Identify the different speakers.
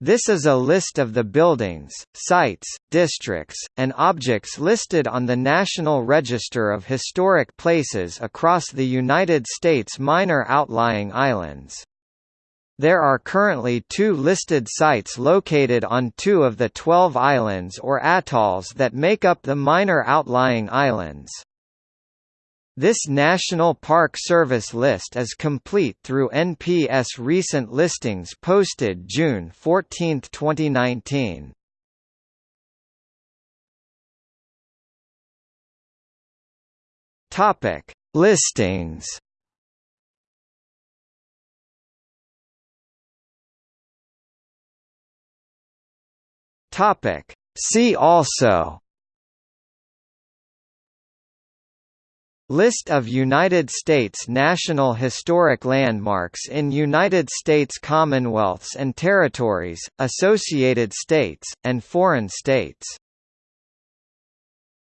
Speaker 1: This is a list of the buildings, sites, districts, and objects listed on the National Register of Historic Places across the United States minor outlying islands. There are currently two listed sites located on two of the 12 islands or atolls that make up the minor outlying islands. This National Park Service list is complete through NPS recent listings posted June 14, 2019. Topic: Listings. Topic: See also List of United States National Historic Landmarks in United States Commonwealths and Territories, Associated States, and foreign states